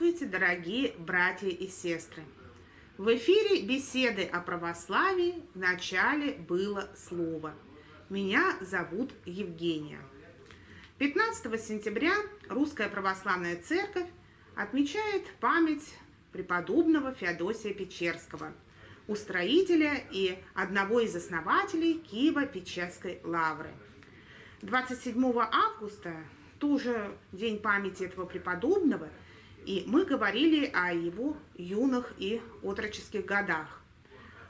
Здравствуйте, дорогие братья и сестры! В эфире беседы о православии в начале было слово. Меня зовут Евгения. 15 сентября Русская Православная Церковь отмечает память преподобного Феодосия Печерского, устроителя и одного из основателей Киево-Печерской лавры. 27 августа, тоже день памяти этого преподобного, и мы говорили о его юных и отроческих годах.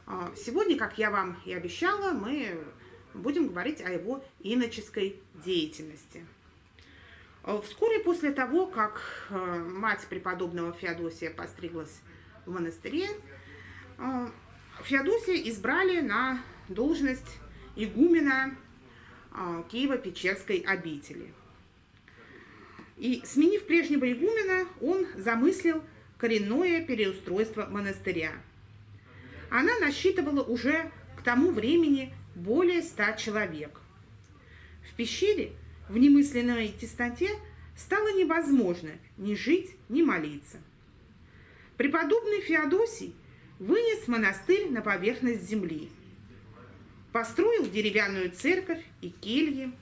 А, сегодня, как я вам и обещала, мы будем говорить о его иноческой деятельности. А, вскоре после того, как а, мать преподобного Феодосия постриглась в монастыре, Феодосия избрали на должность игумена Киево-Печерской обители – и, сменив прежнего игумена, он замыслил коренное переустройство монастыря. Она насчитывала уже к тому времени более ста человек. В пещере, в немысленной тесноте, стало невозможно ни жить, ни молиться. Преподобный Феодосий вынес монастырь на поверхность земли, построил деревянную церковь и кельи,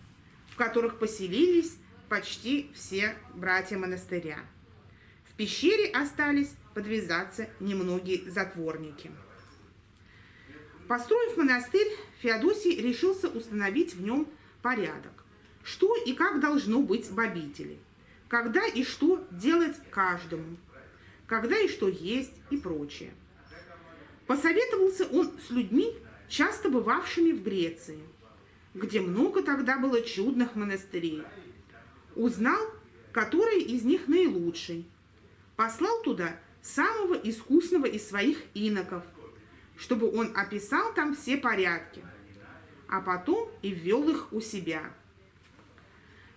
в которых поселились почти все братья монастыря. В пещере остались подвязаться немногие затворники. Построив монастырь, Феодосий решился установить в нем порядок. Что и как должно быть в обители, когда и что делать каждому, когда и что есть и прочее. Посоветовался он с людьми, часто бывавшими в Греции, где много тогда было чудных монастырей – Узнал, который из них наилучший. Послал туда самого искусного из своих иноков, чтобы он описал там все порядки, а потом и ввел их у себя.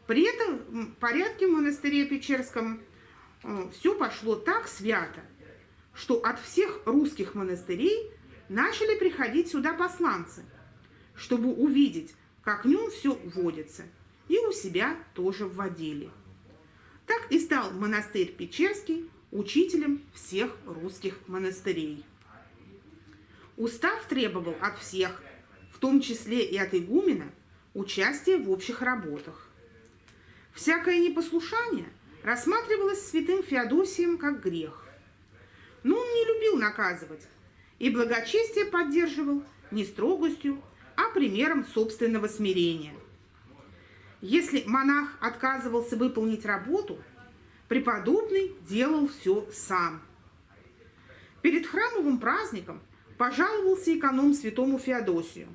При этом порядке в монастыре Печерском э, все пошло так свято, что от всех русских монастырей начали приходить сюда посланцы, чтобы увидеть, как в нем все водится – и у себя тоже вводили. Так и стал монастырь Печерский учителем всех русских монастырей. Устав требовал от всех, в том числе и от игумена, участия в общих работах. Всякое непослушание рассматривалось святым Феодосием как грех. Но он не любил наказывать и благочестие поддерживал не строгостью, а примером собственного смирения – если монах отказывался выполнить работу, преподобный делал все сам. Перед храмовым праздником пожаловался эконом святому Феодосию.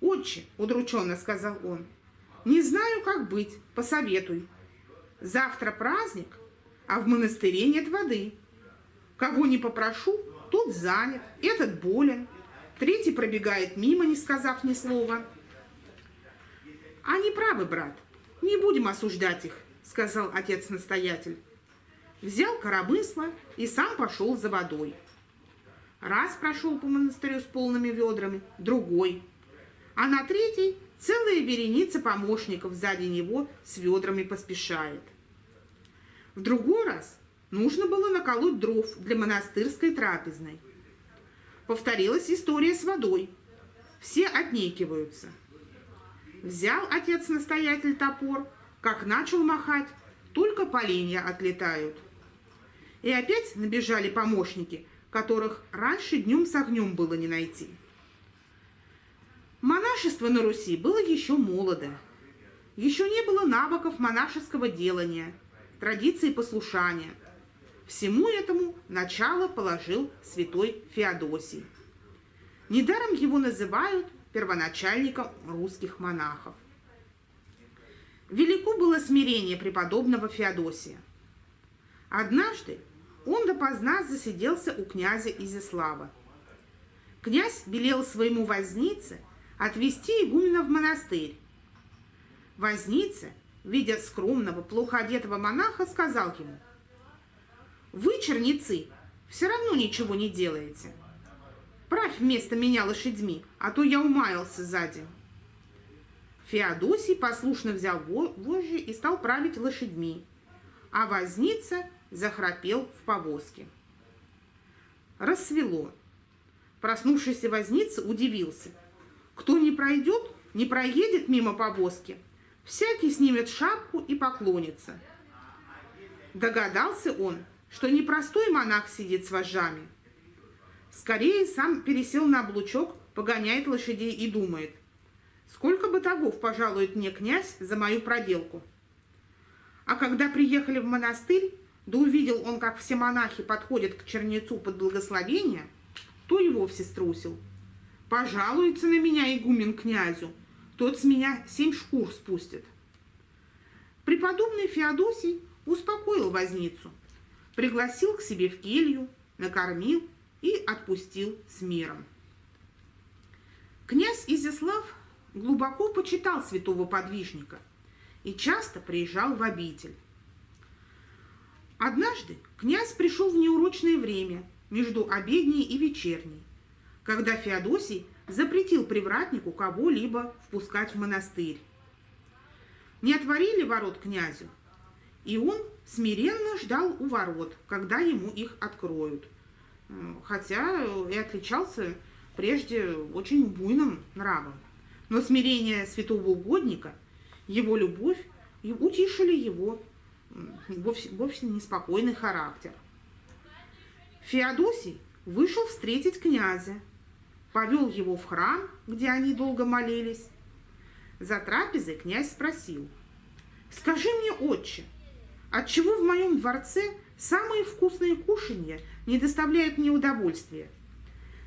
«Отче», — удрученно сказал он, — «не знаю, как быть, посоветуй. Завтра праздник, а в монастыре нет воды. Кого не попрошу, тот занят, этот болен, третий пробегает мимо, не сказав ни слова». Они правы, брат. Не будем осуждать их, сказал отец-настоятель. Взял коробысло и сам пошел за водой. Раз прошел по монастырю с полными ведрами, другой. А на третий целая вереница помощников сзади него с ведрами поспешает. В другой раз нужно было наколоть дров для монастырской трапезной. Повторилась история с водой. Все отнекиваются – Взял отец-настоятель топор, как начал махать, только поленья отлетают. И опять набежали помощники, которых раньше днем с огнем было не найти. Монашество на Руси было еще молодо. Еще не было навыков монашеского делания, традиции послушания. Всему этому начало положил святой Феодосий. Недаром его называют первоначальником русских монахов. Велико было смирение преподобного Феодосия. Однажды он допоздна засиделся у князя Изяслава. Князь велел своему вознице отвести игумена в монастырь. Возница, видя скромного, плохо одетого монаха, сказал ему, «Вы, черницы, все равно ничего не делаете. Правь вместо меня лошадьми, а то я умаялся сзади. Феодосий послушно взял вожжи и стал править лошадьми, а возница захрапел в повозке. Рассвело. Проснувшийся возница удивился. Кто не пройдет, не проедет мимо повозки, всякий снимет шапку и поклонится. Догадался он, что не простой монах сидит с вожжами. Скорее сам пересел на облучок, погоняет лошадей и думает, сколько бытовов пожалует мне князь за мою проделку. А когда приехали в монастырь, да увидел он, как все монахи подходят к чернецу под благословение, то и вовсе струсил. Пожалуется на меня игумен князю, тот с меня семь шкур спустит. Преподобный Феодосий успокоил возницу, пригласил к себе в келью, накормил и отпустил с миром. Князь Изяслав глубоко почитал святого подвижника и часто приезжал в обитель. Однажды князь пришел в неурочное время между обедней и вечерней, когда Феодосий запретил привратнику кого-либо впускать в монастырь. Не отворили ворот князю, и он смиренно ждал у ворот, когда ему их откроют. Хотя и отличался прежде очень буйным нравом. Но смирение святого угодника, его любовь утишили его вовсе, вовсе неспокойный характер. Феодосий вышел встретить князя, повел его в храм, где они долго молились. За трапезой князь спросил, «Скажи мне, отче, отчего в моем дворце самые вкусные кушанья не доставляют мне удовольствия?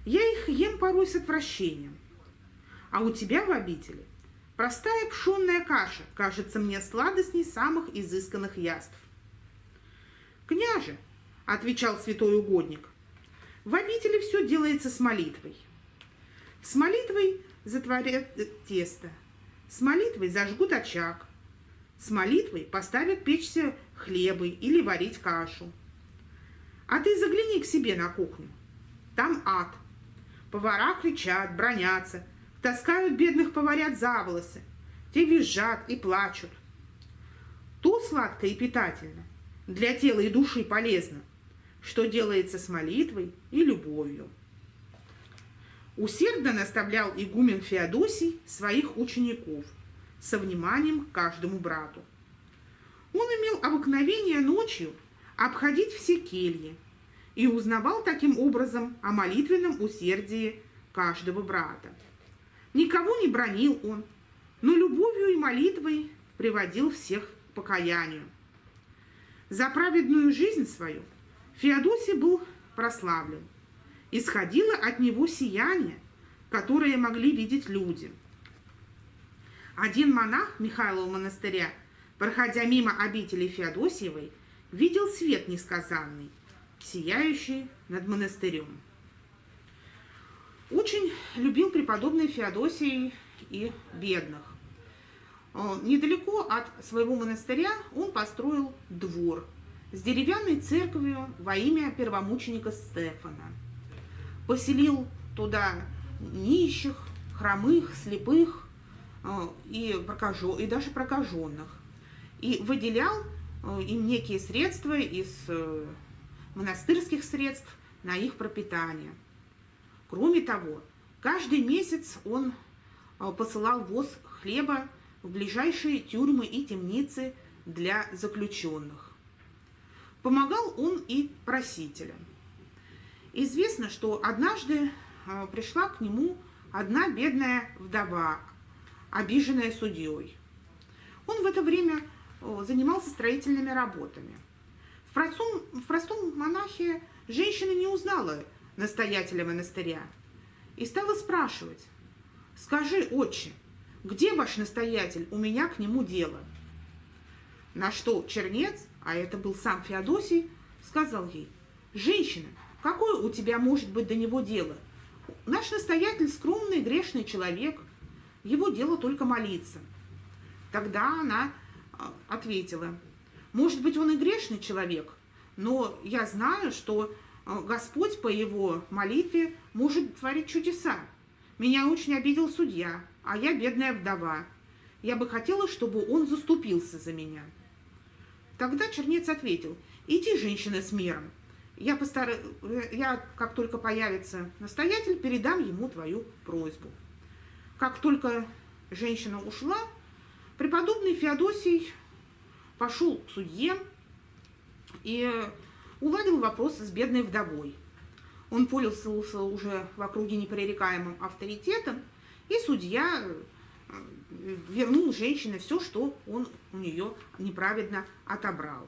Я их ем порой с отвращением. А у тебя в обители – Простая пшенная каша кажется мне сладостней самых изысканных яств. «Княже», — отвечал святой угодник, — «в обители все делается с молитвой. С молитвой затворят тесто, с молитвой зажгут очаг, с молитвой поставят печься хлебы или варить кашу. А ты загляни к себе на кухню. Там ад. Повара кричат, бронятся, таскают бедных поварят за волосы. Те визжат и плачут. То сладко и питательно, для тела и души полезно, что делается с молитвой и любовью. Усердно наставлял игумен Феодосий своих учеников со вниманием к каждому брату. Он имел обыкновение ночью обходить все кельи и узнавал таким образом о молитвенном усердии каждого брата. Никого не бронил он, но любовью и молитвой приводил всех к покаянию. За праведную жизнь свою Феодосий был прославлен. Исходило от него сияние, которое могли видеть люди. Один монах Михайлова монастыря, проходя мимо обители Феодосиевой, видел свет несказанный, сияющий над монастырем. Очень любил преподобный Феодосий и бедных. Э, недалеко от своего монастыря он построил двор с деревянной церковью во имя первомученика Стефана. Поселил туда нищих, хромых, слепых и, прокажен, и даже прокаженных. И выделял э, им некие средства из монастырских средств на их пропитание – Кроме того, каждый месяц он посылал воз хлеба в ближайшие тюрьмы и темницы для заключенных. Помогал он и просителям. Известно, что однажды пришла к нему одна бедная вдова, обиженная судьей. Он в это время занимался строительными работами. В простом, в простом монахе женщина не узнала настоятеля монастыря, и стала спрашивать, «Скажи, отче, где ваш настоятель? У меня к нему дело». На что чернец, а это был сам Феодосий, сказал ей, «Женщина, какое у тебя может быть до него дело? Наш настоятель скромный, грешный человек, его дело только молиться». Тогда она а, ответила, «Может быть, он и грешный человек, но я знаю, что а, Господь по его молитве может творить чудеса. Меня очень обидел судья, а я бедная вдова. Я бы хотела, чтобы он заступился за меня. Тогда чернец ответил, Иди, женщина, с миром. Я, постар... я, как только появится настоятель, передам ему твою просьбу. Как только женщина ушла, преподобный Феодосий пошел к судье и уладил вопрос с бедной вдовой. Он пользовался уже в округе непререкаемым авторитетом, и судья э, вернул женщине все, что он у нее неправедно отобрал.